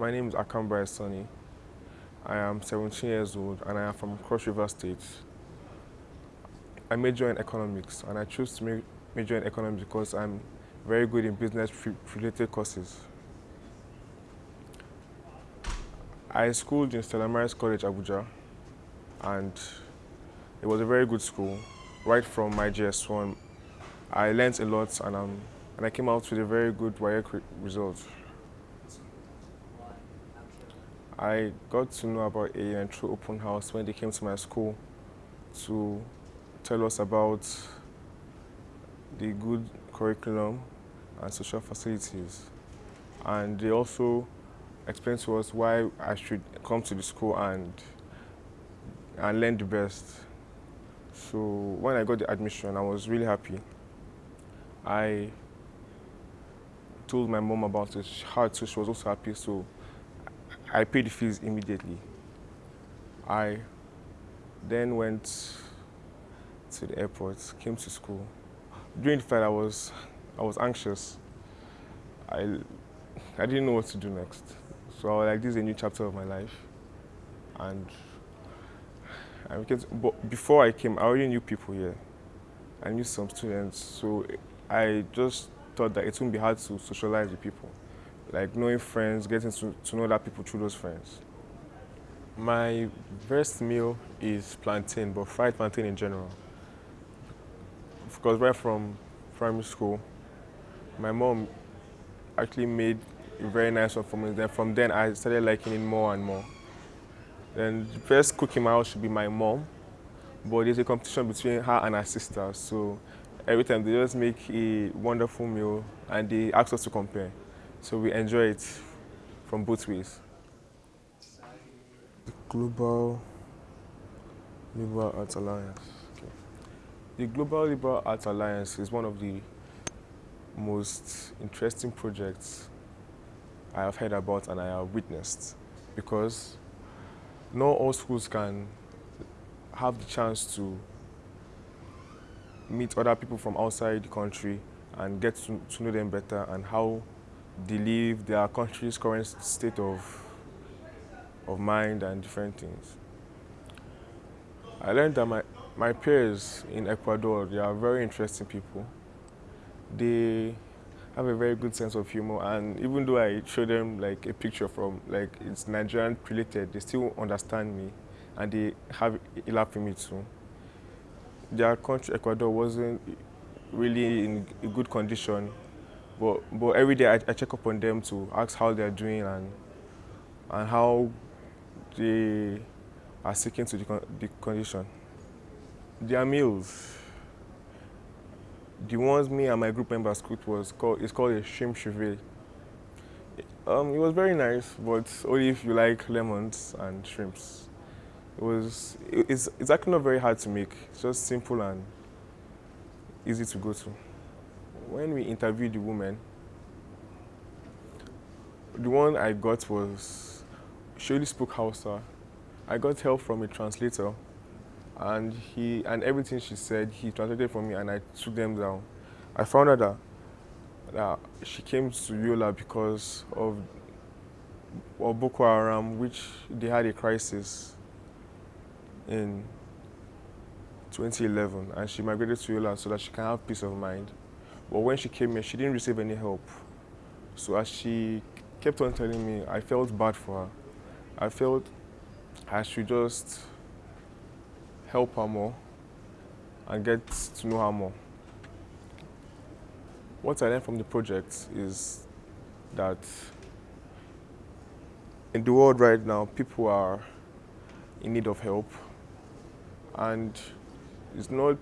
My name is Akambra Sonny. I am 17 years old and I am from Cross River State. I major in economics and I chose to major in economics because I'm very good in business related courses. I schooled in Stella Maris College, Abuja, and it was a very good school. Right from my JS1, I learned a lot and, um, and I came out with a very good WAEC result. I got to know about AUN through open house when they came to my school to tell us about the good curriculum and social facilities. And they also explained to us why I should come to the school and, and learn the best. So when I got the admission, I was really happy. I told my mom about it, how too, she was also happy, so I paid the fees immediately. I then went to the airport, came to school. During the flight, I was, I was anxious. I, I didn't know what to do next. So I was like, this is a new chapter of my life. And I became, but before I came, I already knew people here. I knew some students, so I just thought that it wouldn't be hard to socialize with people. Like knowing friends, getting to, to know that people through those friends. My best meal is plantain, but fried plantain in general because right from primary school, my mom actually made a very nice one for me. Then from then, I started liking it more and more. Then the first cook in my house should be my mom, but there's a competition between her and her sister. So every time they just make a wonderful meal and they ask us to compare. So we enjoy it from both ways. The Global Liberal Arts Alliance. The Global Liberal Arts Alliance is one of the most interesting projects I have heard about and I have witnessed because not all schools can have the chance to meet other people from outside the country and get to, to know them better and how they live, their country's current state of, of mind and different things. I learned that my, my peers in Ecuador, they are very interesting people. They have a very good sense of humor and even though I show them like a picture from like it's Nigerian related, they still understand me and they have a laugh with me too. Their country, Ecuador, wasn't really in a good condition, but, but every day I, I check up on them to ask how they're doing and, and how they are sticking to the, the condition. Their meals. The ones me and my group members cooked was called, it's called a shrimp ceviche. Um, it was very nice, but only if you like lemons and shrimps. It was, it's, it's actually not very hard to make. It's just simple and easy to go to. When we interviewed the woman, the one I got was, she only spoke Hausa. I got help from a translator and he and everything she said he translated for me and I took them down. I found out that, that she came to Yola because of, of Boko Haram, which they had a crisis in 2011, and she migrated to Yola so that she can have peace of mind. But when she came here, she didn't receive any help. So as she kept on telling me, I felt bad for her. I felt I should just help her more and get to know her more. What I learned from the project is that in the world right now, people are in need of help. And it's not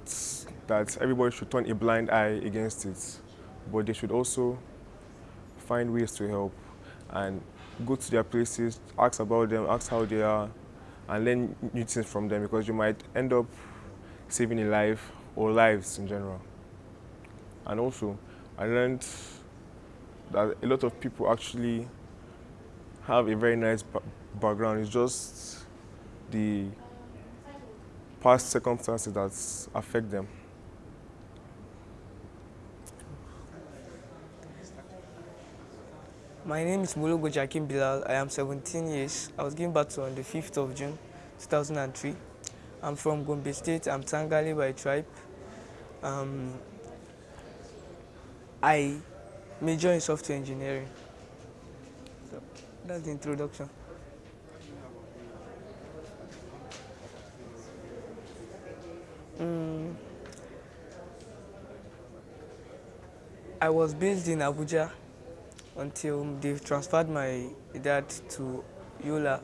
that everybody should turn a blind eye against it, but they should also find ways to help and go to their places, ask about them, ask how they are, and learn new things from them because you might end up saving a life or lives in general. And also, I learned that a lot of people actually have a very nice background. It's just the past circumstances that affect them. My name is Mulugo Jakim Bilal. I am 17 years. I was given birth on the 5th of June 2003. I'm from Gombe State. I'm Tangale by tribe. Um, I major in software engineering. So that's the introduction. Mm, I was based in Abuja until they transferred my dad to Yola.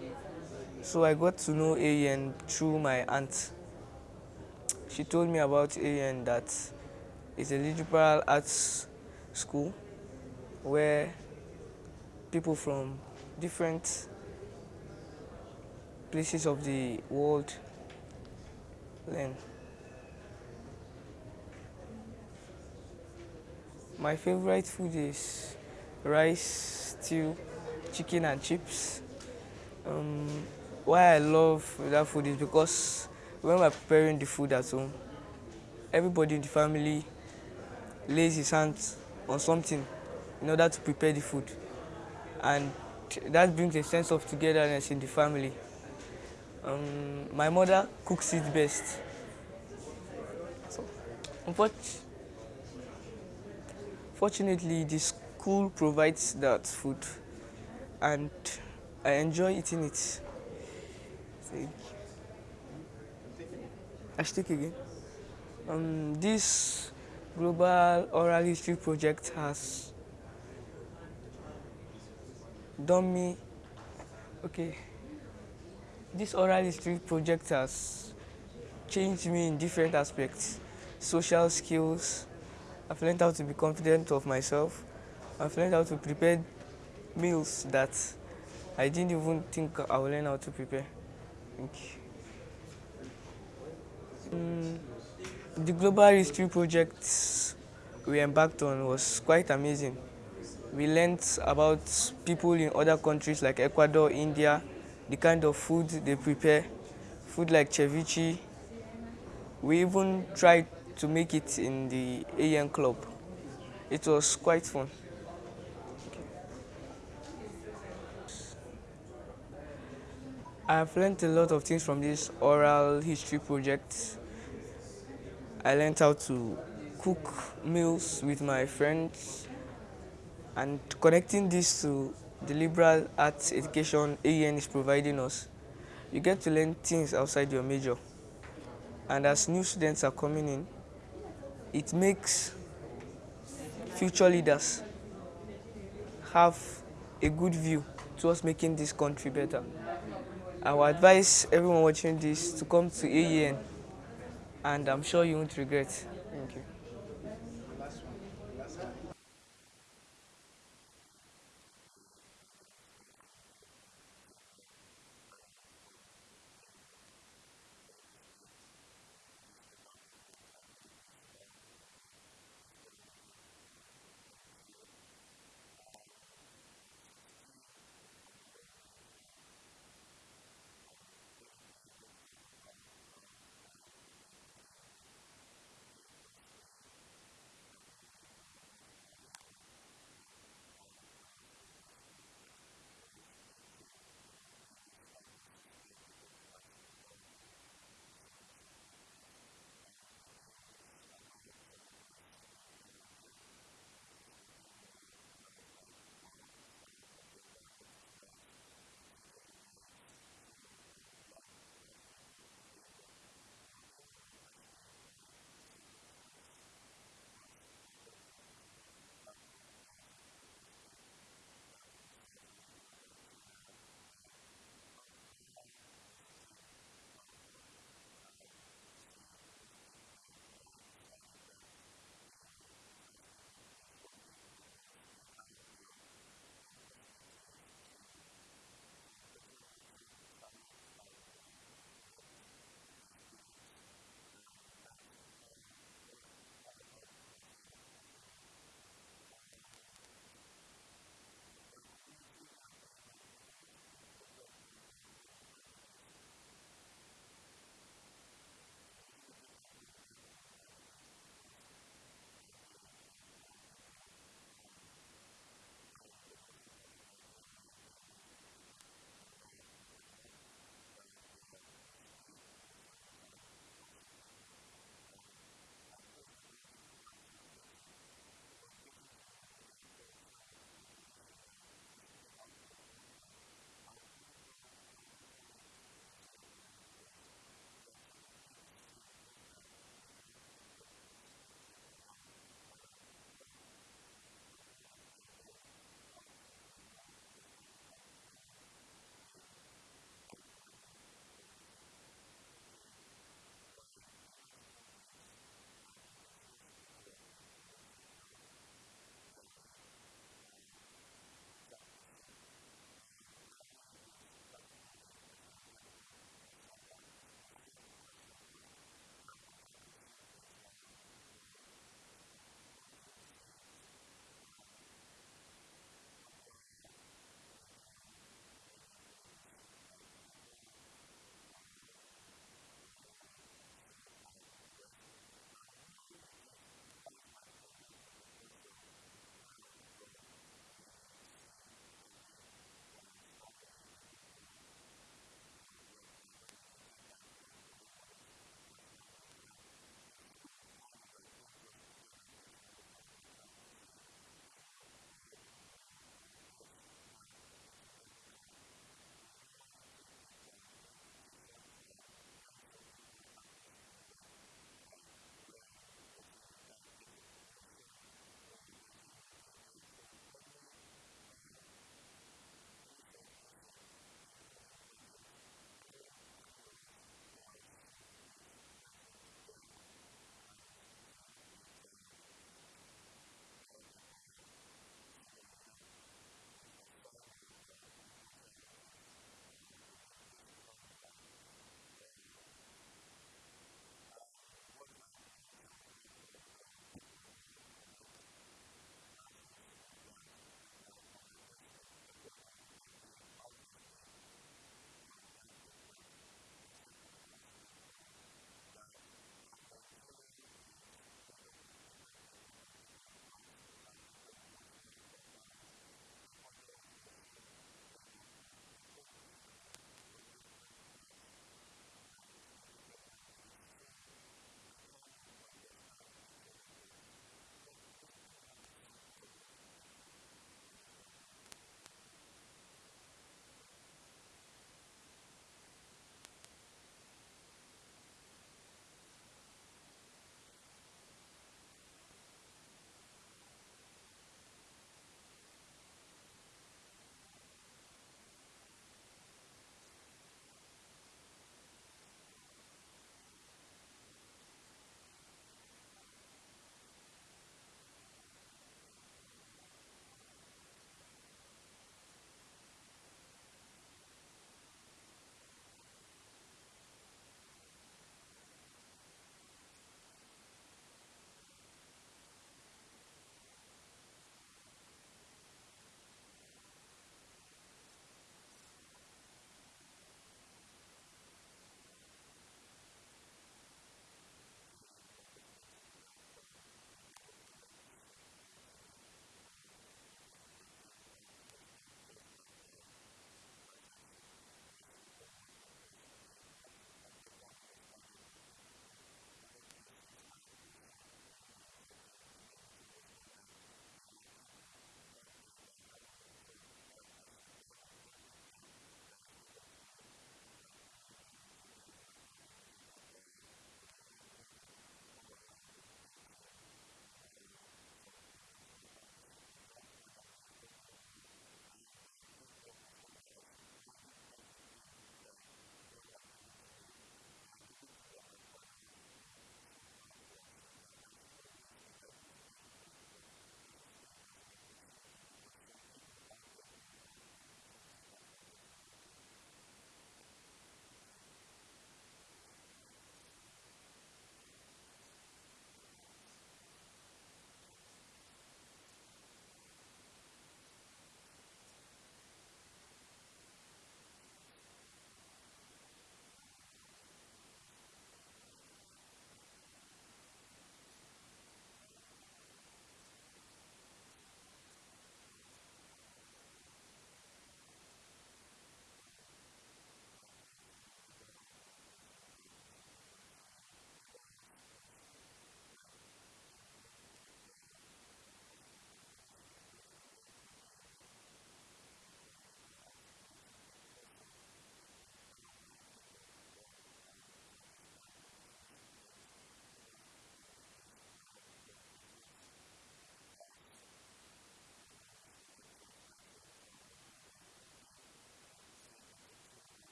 So I got to know AUN through my aunt. She told me about AUN that it's a liberal arts school where people from different places of the world learn. My favorite food is rice, stew, chicken and chips. Um, why I love that food is because when we're preparing the food at home, everybody in the family lays his hands on something in order to prepare the food. And that brings a sense of togetherness in the family. Um, my mother cooks it best. So, unfortunately, Fortunately, the school provides that food and I enjoy eating it. I stick again. Um, this global oral history project has done me okay this oral history project has changed me in different aspects social skills I've learned how to be confident of myself. I've learned how to prepare meals that I didn't even think I would learn how to prepare. Mm, the Global History Project we embarked on was quite amazing. We learned about people in other countries like Ecuador, India, the kind of food they prepare, food like ceviche. We even tried to make it in the AN club. It was quite fun. I've learned a lot of things from this oral history project. I learned how to cook meals with my friends and connecting this to the liberal arts education AUN is providing us. You get to learn things outside your major. And as new students are coming in, it makes future leaders have a good view towards making this country better. I would advise everyone watching this to come to AEN and I'm sure you won't regret.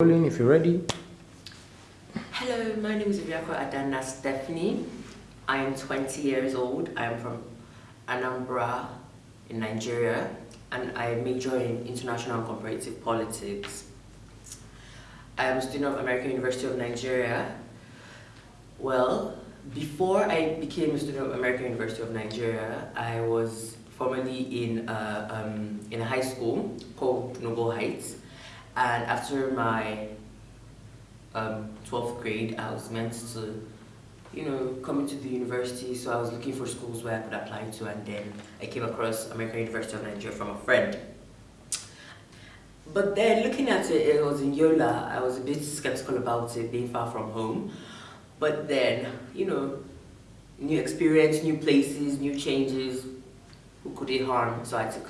Rolling if you're ready. Hello, my name is Iriako Adana Stephanie. I am 20 years old. I am from Anambra in Nigeria and I major in international and comparative politics. I am a student of American University of Nigeria. Well, before I became a student of American University of Nigeria, I was formerly in a, um, in a high school called Noble Heights. And after my um, 12th grade, I was meant to, you know, come into the university. So I was looking for schools where I could apply to, and then I came across American University of Nigeria from a friend. But then looking at it, it was in Yola. I was a bit skeptical about it being far from home. But then, you know, new experience, new places, new changes, who could it harm? So I took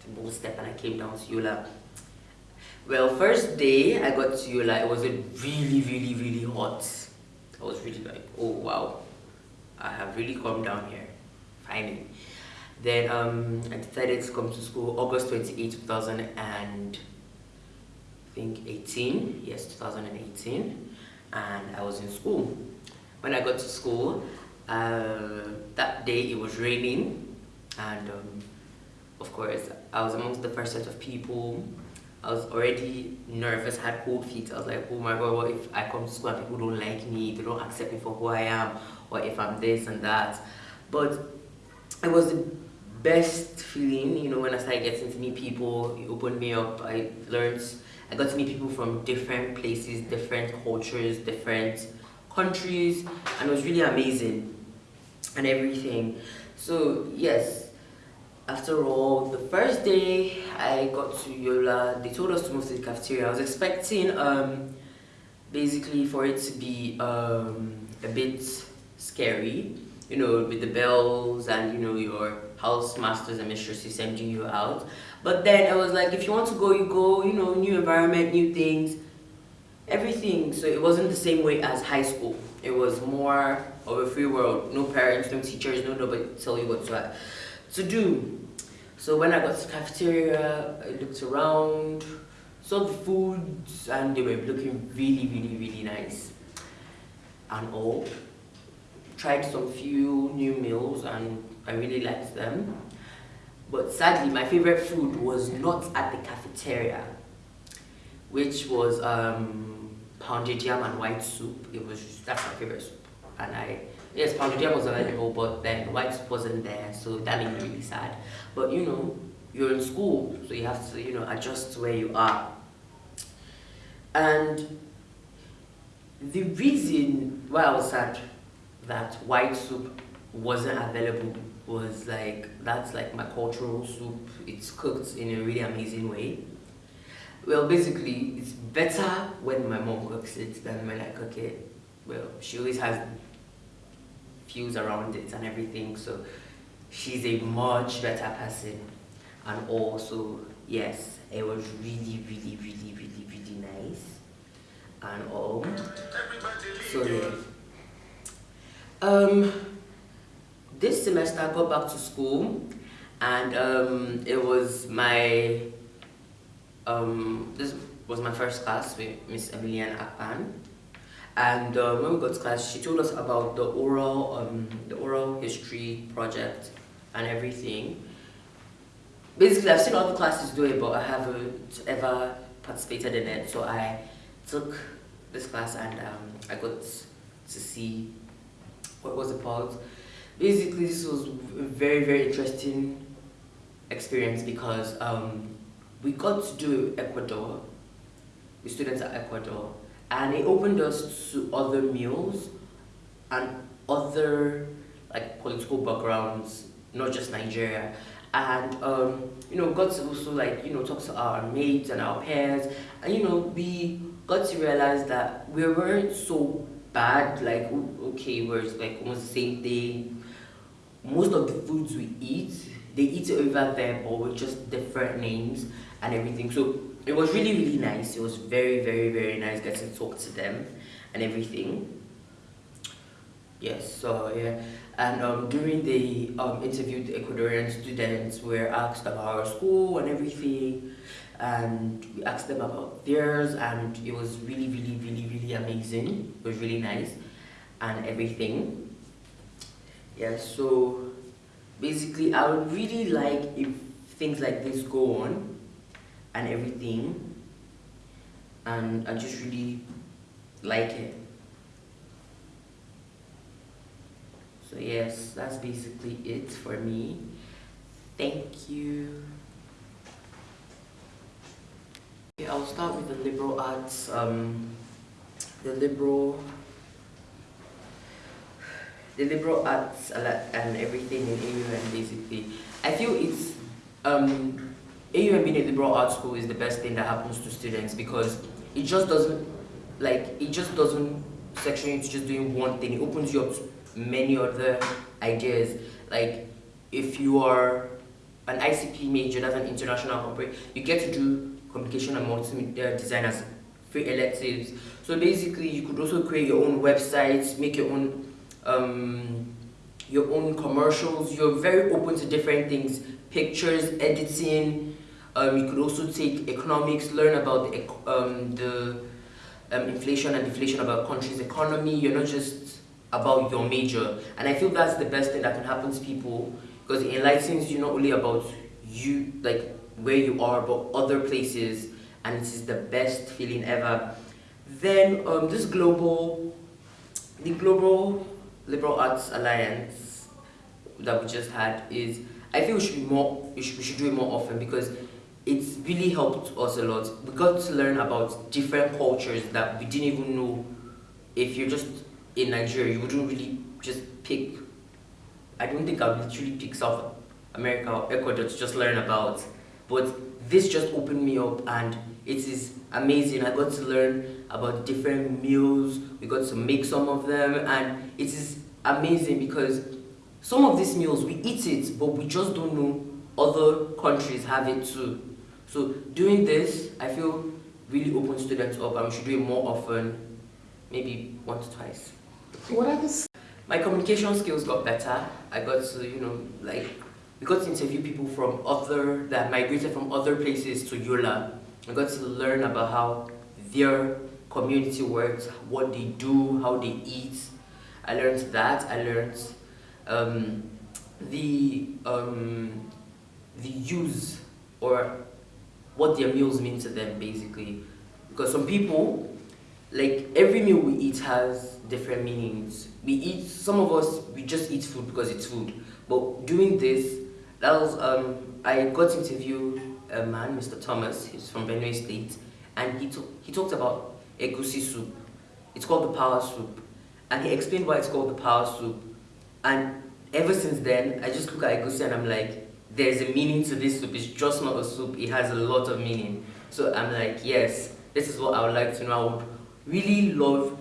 the bold step and I came down to Yola. Well, first day I got to Yola, it was really, really, really hot. I was really like, oh wow, I have really come down here, finally. Then um, I decided to come to school August 28, 2000 and I think 18, yes, 2018, and I was in school. When I got to school, uh, that day it was raining, and um, of course, I was amongst the first set of people I was already nervous, had cold feet. I was like, oh my god, what if I come to school and people don't like me, they don't accept me for who I am, or if I'm this and that. But it was the best feeling, you know, when I started getting to meet people, it opened me up. I learned, I got to meet people from different places, different cultures, different countries, and it was really amazing and everything. So, yes, after all, the first day I got to Yola, they told us to move to the cafeteria. I was expecting um, basically for it to be um, a bit scary, you know, with the bells and, you know, your house masters and mistresses sending you out. But then I was like, if you want to go, you go, you know, new environment, new things, everything. So it wasn't the same way as high school. It was more of a free world. No parents, no teachers, no nobody tell you what to to do. So when I got to the cafeteria, I looked around, saw the foods, and they were looking really, really, really nice and all. Tried some few new meals and I really liked them. But sadly, my favorite food was not at the cafeteria, which was um, pounded yam and white soup. It was that's my favorite soup, and I yes, pounded yam was available, but then white soup wasn't there, so that made me really sad. But you know, you're in school, so you have to, you know, adjust to where you are. And the reason why I was sad that white soup wasn't available was like, that's like my cultural soup. It's cooked in a really amazing way. Well, basically, it's better when my mom cooks it than when I cook it. Well, she always has views around it and everything. So she's a much better person. And also, yes, it was really, really, really, really, really nice. And all. So yeah. Um, this semester I got back to school and um, it was my um, this was my first class with Miss Emilian Akpan and uh, when we got to class, she told us about the oral, um, the oral history project and everything. Basically, I've seen other classes do it, but I haven't ever participated in it. So I took this class and um, I got to see what was about. Basically, this was a very, very interesting experience because um, we got to do Ecuador, with students at Ecuador, and it opened us to other meals and other like political backgrounds, not just Nigeria. And um, you know, got to also like you know talk to our mates and our peers, and you know we got to realize that we weren't so bad. Like okay, we're like almost the same thing. Most of the foods we eat, they eat it over there, but with just different names and everything. So it was really really nice it was very very very nice getting to talk to them and everything yes so yeah And um, during the um, interview, the Ecuadorian students were asked about our school and everything. And we asked them about theirs, and it was really, really, really, really amazing. It was really nice and everything. Yeah, so basically, I would really like if things like this go on and everything. And I just really like it. So yes, that's basically it for me. Thank you. Okay, I'll start with the liberal arts. Um, the liberal, the liberal arts and everything in AUN basically. I feel it's um, AUN being liberal arts school is the best thing that happens to students because it just doesn't like it just doesn't section you to just doing one thing. It opens you up to many other ideas. Like if you are an ICP major, that's an international corporate, you get to do communication and multimedia design as free electives. So basically, you could also create your own websites, make your own um, your own commercials. You're very open to different things, pictures, editing. Um, you could also take economics, learn about the, um, the um, inflation and deflation about country's economy. You're not just about your major. And I feel that's the best thing that can happen to people because it enlightens you not only about you, like where you are, but other places. And it is the best feeling ever. Then um, this global, the Global Liberal Arts Alliance that we just had is, I feel we should be more, we should, we should do it more often because it's really helped us a lot. We got to learn about different cultures that we didn't even know if you're just in Nigeria, you wouldn't really just pick. I don't think I would literally pick South America or Ecuador to just learn about. But this just opened me up and it is amazing. I got to learn about different meals. We got to make some of them and it is amazing because some of these meals we eat it but we just don't know other countries have it too. So doing this, I feel really opens students up and we should do it more often, maybe once or twice. What are the... My communication skills got better. I got to, you know, like, we got to interview people from other, that migrated from other places to Yola. I got to learn about how their community works, what they do, how they eat. I learned that. I learned um, the um, the use or what their meals mean to them, basically. Because some people like every meal we eat has different meanings. We eat, some of us, we just eat food because it's food. But doing this, that was, um, I got to interview a man, Mr. Thomas, he's from Benue State, and he, he talked about egusi soup. It's called the power soup. And he explained why it's called the power soup. And ever since then, I just look at egusi and I'm like, there's a meaning to this soup. It's just not a soup. It has a lot of meaning. So I'm like, yes, this is what I would like to know. I would really love,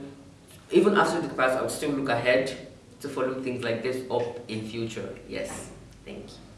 even after the class, I would still look ahead to follow things like this up in future. Yes, thank you.